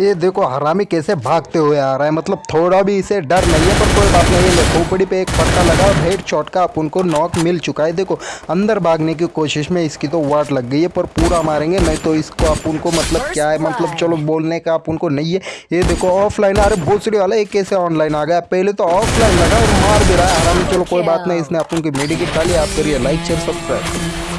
ये देखो, हरामी कैसे भागते हुए आ रहा है। मतलब थोड़ा भी इसे डर नहीं है, पर कोई बात नहीं है। खोपड़ी पे एक पट्टा लगा और हेड शॉट का अपन को नॉक मिल चुका है। देखो, अंदर भागने की कोशिश में इसकी तो वाट लग गई है, पर पूरा मारेंगे। नहीं तो इसको अपन को मतलब क्या है? मतलब चलो, बोलने का अपन को नहीं है। ये देखो ऑफलाइन अरे भोसड़ी वाला एक कैसे ऑनलाइन आ गया? पहले तो ऑफलाइन लगा और मार भी रहा है। हरामी, चलो, कोई बात नहीं। इसने अपन की मेडिकेट डाली। आप करिए लाइक शेयर सब्सक्राइब